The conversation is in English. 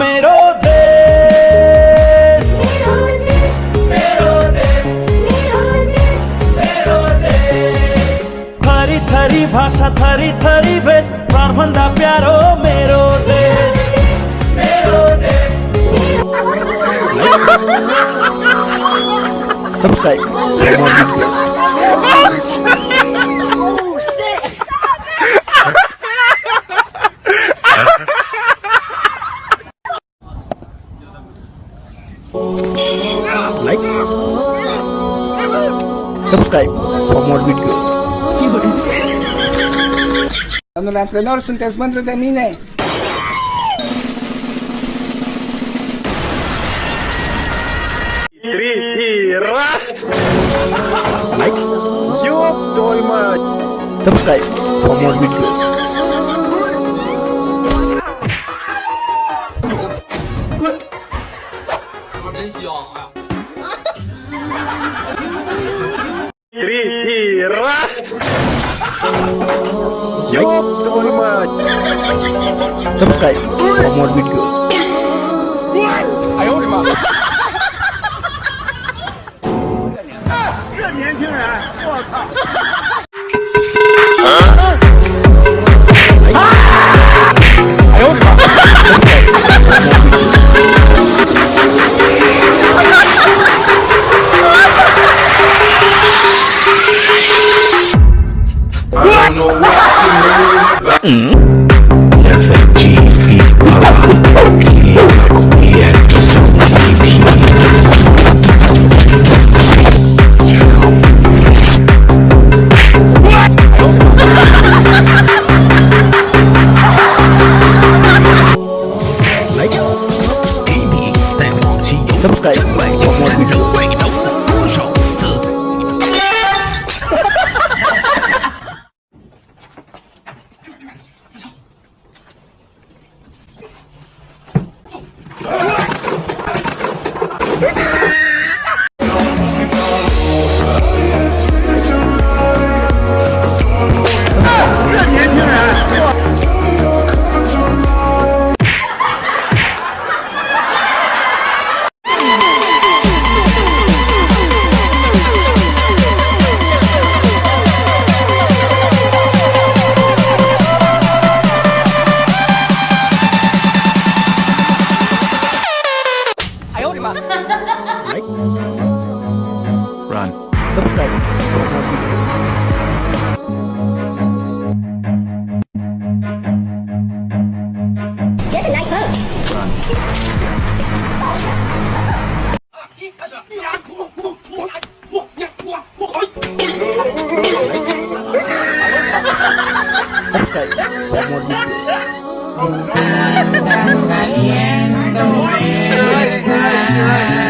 მეროდეს. მეროდეს მეროდეს მეროდეს მეროდეს. თარი თარი भाषा თარი თარი ბეს ფარფანდა პიარო მეროდეს მეროდეს. Subscribe. subscribe for more videos. Ano lang, Trenor, suntes man rin mine. Три и раз! Like, Ёб твою мать! subscribe for more videos. Три и раз! Ёб твою мать! Subscribe for more videos. don't know what to move about. FFG feet like we at the zone Subscribe for more videos. Subscribe for more videos. More videos.